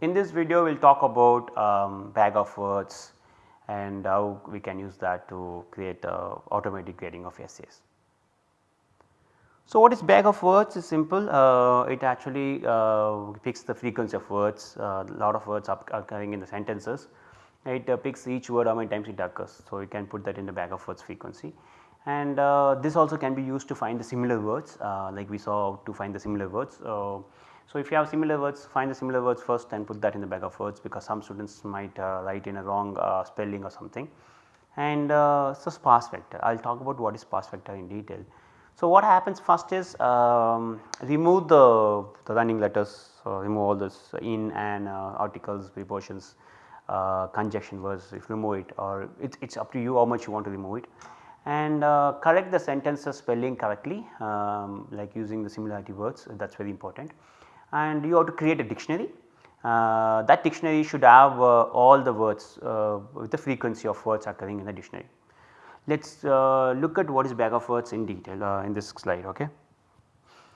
In this video we will talk about um, bag of words and how we can use that to create uh, automatic grading of essays. So, what is bag of words is simple uh, it actually uh, picks the frequency of words a lot of words are occurring in the sentences it picks each word how many times it occurs. So, you can put that in the bag of words frequency and uh, this also can be used to find the similar words uh, like we saw to find the similar words. Uh, so, if you have similar words find the similar words first and put that in the bag of words because some students might uh, write in a wrong uh, spelling or something. And uh, so sparse vector. I will talk about what is sparse vector in detail. So, what happens first is um, remove the, the running letters remove all this in and articles prepositions conjunction words. If remove it or it is up to you how much you want to remove it. And uh, correct the sentences spelling correctly um, like using the similarity words. That is very important and you have to create a dictionary. Uh, that dictionary should have uh, all the words uh, with the frequency of words occurring in the dictionary. Let us uh, look at what is bag of words in detail uh, in this slide. Okay.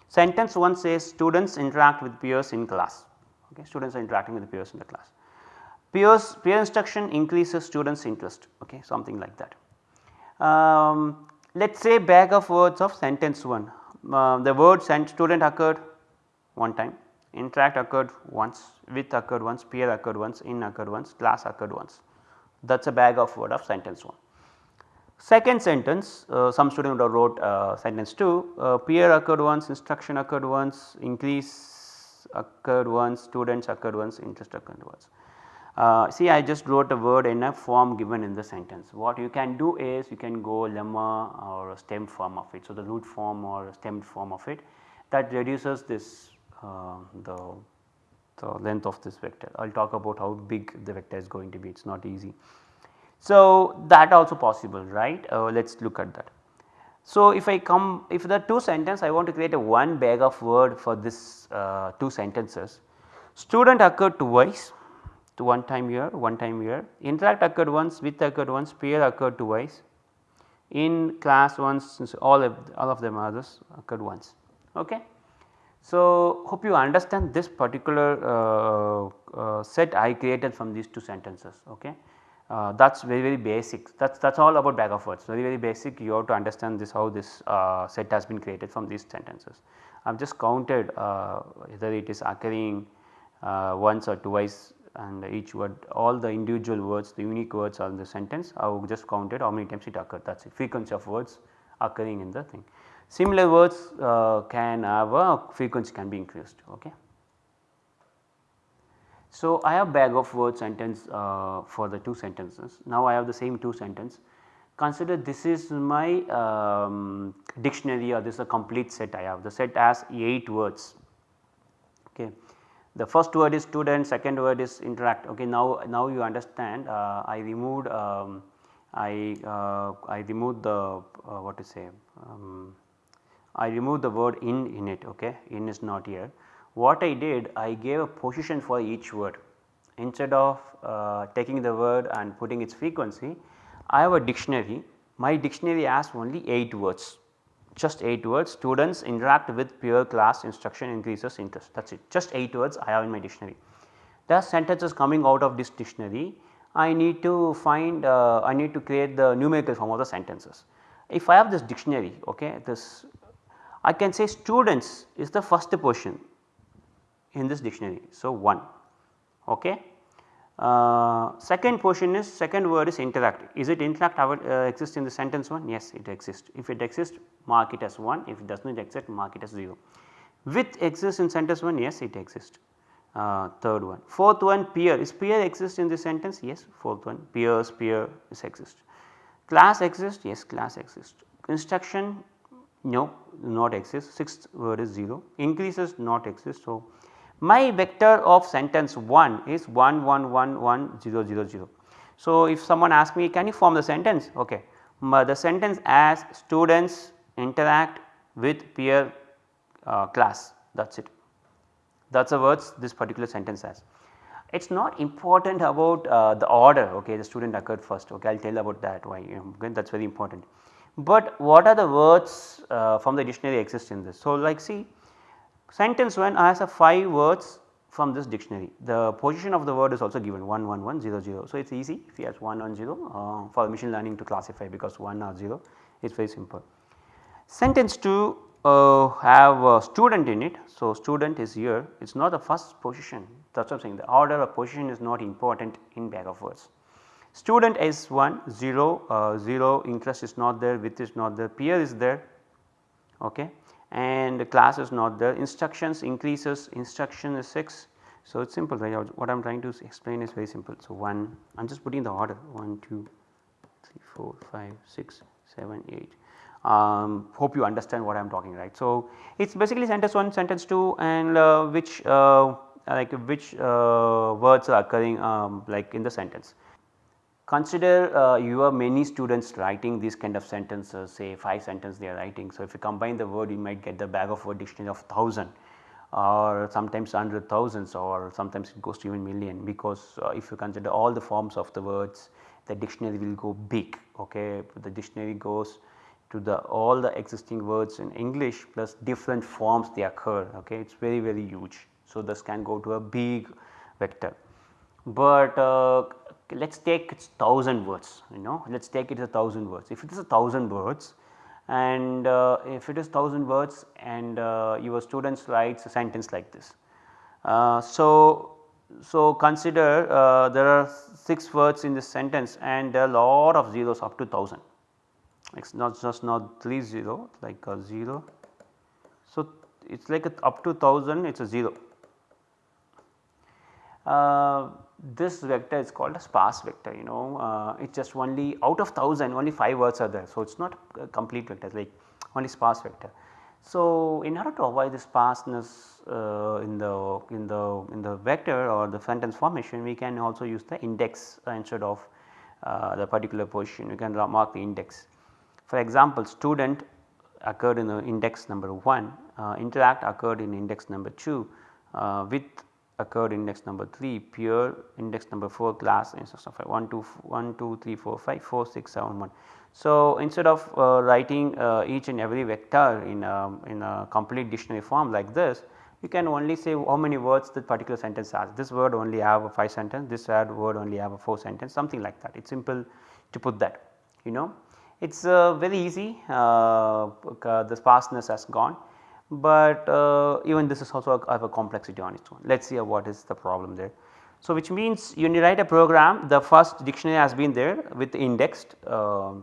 Sentence 1 says students interact with peers in class, okay. students are interacting with peers in the class. Peers peer instruction increases students interest okay, something like that. Um, let us say bag of words of sentence 1 uh, the word student occurred one time, interact occurred once, with occurred once, peer occurred once, in occurred once, class occurred once that is a bag of word of sentence 1. Second sentence uh, some student wrote uh, sentence 2 uh, peer occurred once, instruction occurred once, increase occurred once, students occurred once, interest occurred once. Uh, see I just wrote a word in a form given in the sentence. What you can do is you can go lemma or stem form of it. So, the root form or stemmed form of it that reduces this the, the length of this vector. I will talk about how big the vector is going to be it is not easy. So, that also possible right uh, let us look at that. So, if I come if the two sentence I want to create a one bag of word for this uh, two sentences student occurred twice to one time here, one time here, interact occurred once, with occurred once, peer occurred twice, in class once all of all of them others occurred once. Okay. So, hope you understand this particular uh, uh, set I created from these two sentences. Okay. Uh, that is very very basic that is that is all about bag of words very very basic you have to understand this how this uh, set has been created from these sentences. I have just counted uh, whether it is occurring uh, once or twice and each word all the individual words the unique words are in the sentence I have just counted how many times it occurred that is the frequency of words occurring in the thing. Similar words uh, can have a frequency can be increased okay. So, I have bag of words sentence uh, for the two sentences now I have the same two sentence consider this is my um, dictionary or this is a complete set I have the set has 8 words okay. The first word is student, second word is interact. Okay, now now you understand. Uh, I removed um, I uh, I removed the uh, what to say. Um, I removed the word in in it. Okay, in is not here. What I did, I gave a position for each word. Instead of uh, taking the word and putting its frequency, I have a dictionary. My dictionary has only 8 words just 8 words students interact with peer class instruction increases interest that is it just 8 words I have in my dictionary. Are sentences coming out of this dictionary I need to find uh, I need to create the numerical form of the sentences. If I have this dictionary okay this I can say students is the first portion in this dictionary. So, 1 okay uh, second portion is second word is interact. Is it interact uh, exist in the sentence 1? Yes, it exists. If it exists, mark it as 1. If it does not exist, mark it as 0. With exists in sentence 1? Yes, it exists. Uh, third one. Fourth one, peer. Is peer exist in the sentence? Yes. Fourth one, peers, peer is exist. Class exist? Yes, class exist. Instruction? No, not exist. Sixth word is 0. Increases not exist. So, my vector of sentence 1 is 1 1 1 1 0 0 0. So, if someone asks me can you form the sentence ok the sentence as students interact with peer uh, class that is it that is the words this particular sentence has. It is not important about uh, the order okay the student occurred first okay I will tell about that why you know, that is very important. But what are the words uh, from the dictionary exist in this. So, like see Sentence 1 has a 5 words from this dictionary. The position of the word is also given 1 1 1 0 0. So, it is easy if you have 1 1 0 uh, for machine learning to classify because 1 or 0 it is very simple. Sentence 2 uh, have a student in it. So, student is here it is not the first position that is what I am saying the order of position is not important in bag of words. Student is 1 0 uh, 0 interest is not there width is not there peer is there okay and the class is not there instructions increases instruction is 6. So, it is simple right what I am trying to explain is very simple. So, 1 I am just putting the order 1 2 3 4 5 6 7 8 um, hope you understand what I am talking right. So, it is basically sentence 1 sentence 2 and uh, which uh, like which uh, words are occurring um, like in the sentence. Consider uh, you have many students writing these kind of sentences say 5 sentences they are writing. So, if you combine the word you might get the bag of word dictionary of 1000 or sometimes hundred thousands or sometimes it goes to even million because uh, if you consider all the forms of the words the dictionary will go big okay the dictionary goes to the all the existing words in English plus different forms they occur okay it is very very huge. So, this can go to a big vector, but uh, let us take its 1000 words you know let us take it as a 1000 words. If it is a 1000 words and uh, if it is 1000 words and uh, your students writes a sentence like this. Uh, so, so consider uh, there are 6 words in this sentence and are lot of zeros up to 1000 it is not just not 3 0 like a 0. So, it is like a up to 1000 it is a 0 uh, this vector is called a sparse vector you know uh, just only out of 1000 only 5 words are there. So, it is not complete vector like only sparse vector. So, in order to avoid the sparseness uh, in the in the in the vector or the sentence formation we can also use the index uh, instead of uh, the particular position we can mark the index. For example, student occurred in the index number 1, uh, interact occurred in index number 2, with occurred index number 3, pure index number 4, class index of 1, 2, 1, 2, 3, 4, 5, 4, 6, 7, 1. So, instead of uh, writing uh, each and every vector in a, in a complete dictionary form like this, you can only say how many words that particular sentence has. This word only have a 5 sentence, this word only have a 4 sentence something like that. It is simple to put that you know. It is uh, very easy uh, the sparseness has gone but uh, even this is also have a complexity on its own. Let us see what is the problem there. So, which means you write a program the first dictionary has been there with indexed uh,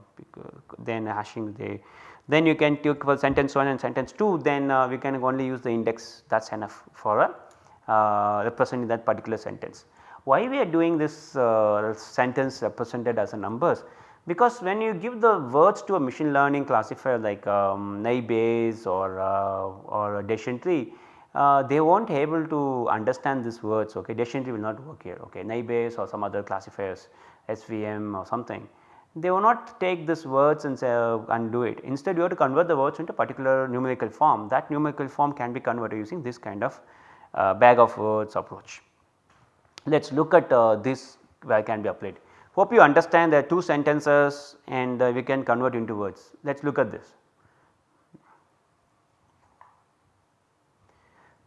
then hashing the then you can take for sentence 1 and sentence 2 then uh, we can only use the index that is enough for a uh, representing that particular sentence. Why we are doing this uh, sentence represented as a numbers because when you give the words to a machine learning classifier like um, Naive or, uh, or decision tree, uh, they will not able to understand these words okay decision tree will not work here okay Naive or some other classifiers SVM or something they will not take these words and say uh, and do it instead you have to convert the words into particular numerical form that numerical form can be converted using this kind of uh, bag of words approach. Let us look at uh, this where can be applied. Hope you understand there are two sentences and uh, we can convert into words. Let us look at this.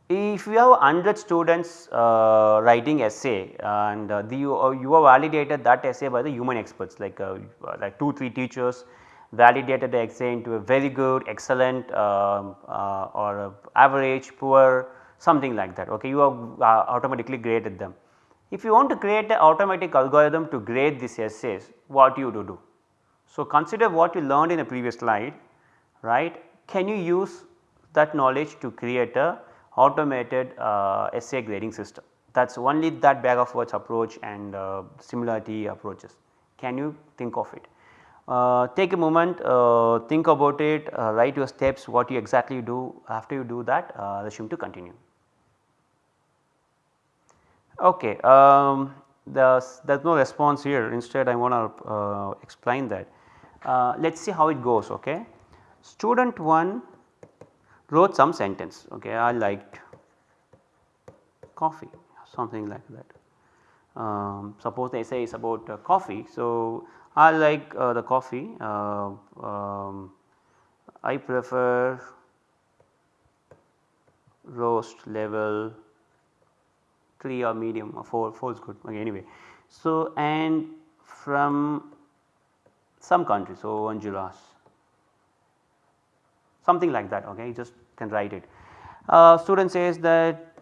If you have 100 students uh, writing essay and uh, the, you, uh, you have validated that essay by the human experts like uh, like 2 3 teachers validated the essay into a very good, excellent uh, or average, poor something like that okay you have automatically graded them. If you want to create an automatic algorithm to grade these essays, what you do do? So, consider what you learned in a previous slide, right. Can you use that knowledge to create a automated uh, essay grading system? That is only that bag of words approach and uh, similarity approaches. Can you think of it? Uh, take a moment, uh, think about it, uh, write your steps, what you exactly do after you do that, uh, resume to continue. Okay, um, there is no response here instead I want to uh, explain that. Uh, let us see how it goes okay. Student 1 wrote some sentence okay I liked coffee something like that. Um, suppose the essay is about uh, coffee. So, I like uh, the coffee uh, um, I prefer roast level 3 or medium or 4, 4 is good okay, anyway. So, and from some country so Honduras something like that okay you just can write it. Uh, student says that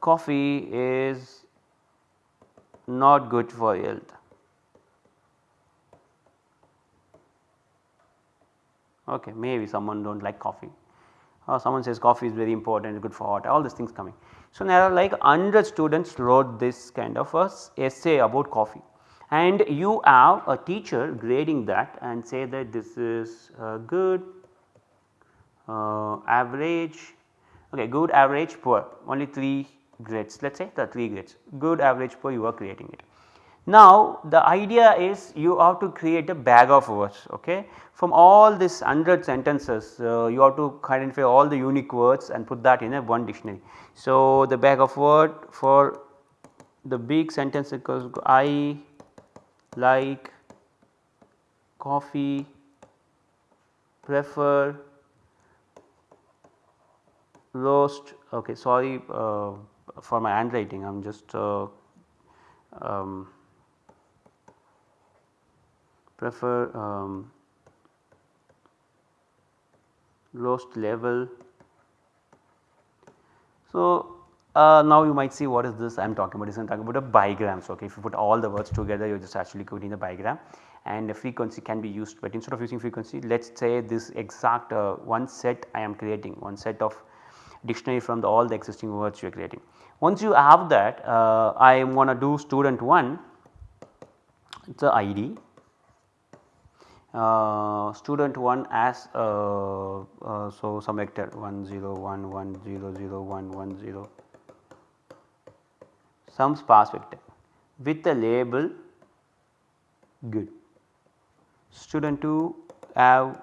coffee is not good for health. Okay, maybe someone do not like coffee or someone says coffee is very important good for heart all these things coming. So, there are like 100 students wrote this kind of a essay about coffee and you have a teacher grading that and say that this is uh, good, uh, average, okay, good, average, poor only 3 grades let us say the 3 grades good, average, poor you are creating it. Now the idea is you have to create a bag of words okay. From all these 100 sentences uh, you have to identify all the unique words and put that in a one dictionary. So the bag of word for the big sentence because I like coffee, prefer, roast okay sorry uh, for my handwriting I am just uh, um, prefer um, roast level. So, uh, now you might see what is this I am talking about. This I am talking about a bigrams okay if you put all the words together you are just actually creating a bigram. And the frequency can be used but instead of using frequency let us say this exact uh, one set I am creating one set of dictionary from the, all the existing words you are creating. Once you have that uh, I am going to do student 1 It's the ID uh, student 1 as uh, uh, so some vector 1 0 1 1 0 0 1 1 0 some sparse vector with the label good. Student 2 have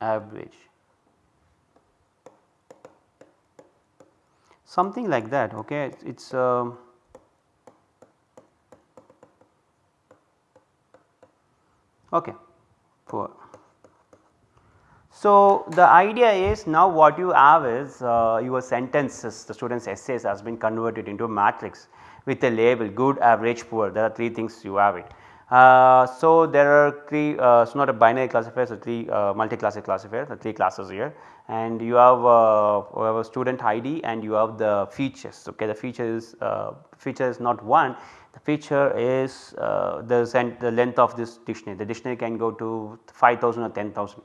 average something like that okay? It is uh, okay poor. So, the idea is now what you have is uh, your sentences the students essays has been converted into a matrix with a label good, average, poor. There are 3 things you have it. Uh, so, there are 3 uh, so not a binary classifier so 3 uh, multi-classic classifier the 3 classes here and you have, uh, a student ID and you have the features okay? The feature is uh, feature is not one. The feature is the, the length of this dictionary. The dictionary can go to 5000 or 10000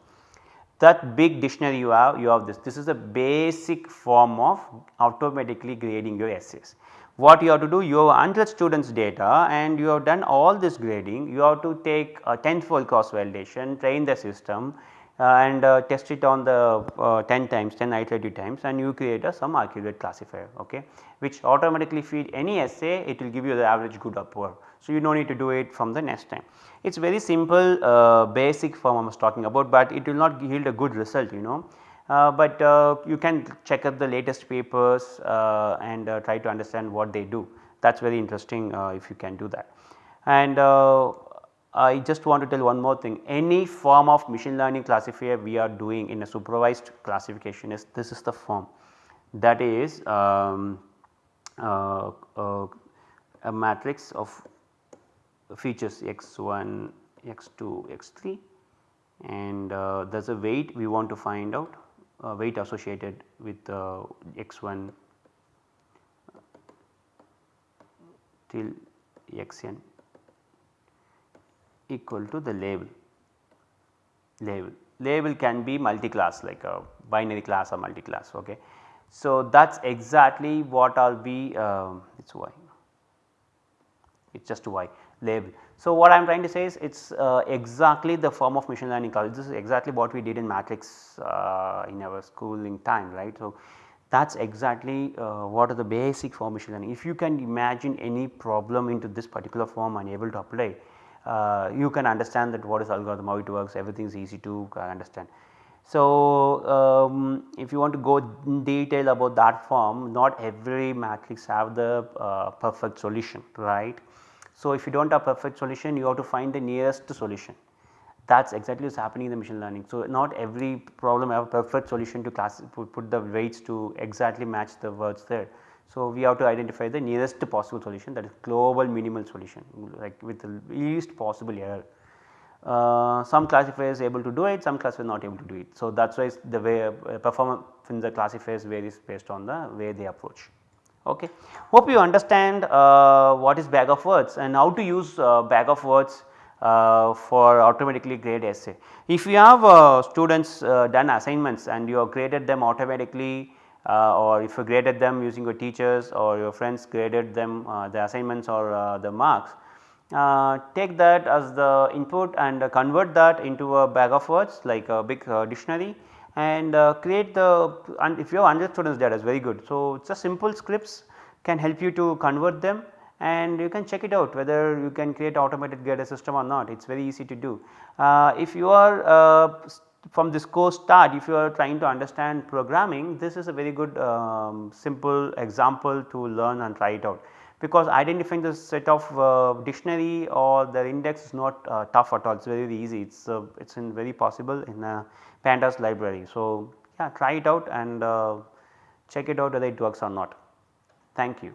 that big dictionary you have you have this. This is a basic form of automatically grading your essays. What you have to do you have 100 students data and you have done all this grading. You have to take a tenfold cross validation train the system uh, and uh, test it on the uh, 10 times 10 iterative times and you create a some accurate classifier okay which automatically feed any essay it will give you the average good or poor. So, you not need to do it from the next time. It is very simple uh, basic form I was talking about, but it will not yield a good result you know. Uh, but uh, you can check out the latest papers uh, and uh, try to understand what they do that is very interesting uh, if you can do that. And I just want to tell one more thing. Any form of machine learning classifier we are doing in a supervised classification is this is the form. That is um, a matrix of features x1, x2, x3 and uh, there is a weight we want to find out uh, weight associated with uh, x1 till xn equal to the label label label can be multi-class like a binary class or multi-class okay. So that is exactly what I will be uh, it is y it is just y label. So, what I am trying to say is it is uh, exactly the form of machine learning college this is exactly what we did in matrix uh, in our schooling time right. So, that is exactly uh, what are the basic form machine learning. If you can imagine any problem into this particular form and able to apply uh, you can understand that what is algorithm how it works everything is easy to understand. So, um, if you want to go in detail about that form not every matrix have the uh, perfect solution right. So, if you do not have perfect solution you have to find the nearest solution that is exactly what is happening in the machine learning. So, not every problem have a perfect solution to class put the weights to exactly match the words there. So, we have to identify the nearest possible solution that is global minimal solution like with the least possible error. Uh, some classifiers able to do it, some classifiers not able to do it. So, that is why the way uh, performance in the classifiers varies based on the way they approach. Okay. Hope you understand uh, what is bag of words and how to use uh, bag of words uh, for automatically grade essay. If you have students done assignments and you have graded them automatically or if you graded them using your teachers or your friends graded them uh, the assignments or uh, the marks, take that as the input and convert that into a bag of words like a big dictionary and create the and if you have 100 students that is very good. So, a simple scripts can help you to convert them and you can check it out whether you can create automated grader system or not it is very easy to do. Uh, if you are uh, from this course start if you are trying to understand programming this is a very good um, simple example to learn and try it out because identifying the set of uh, dictionary or the index is not uh, tough at all it is very, easy it is uh, it is in very possible in a pandas library. So, yeah try it out and uh, check it out whether it works or not. Thank you.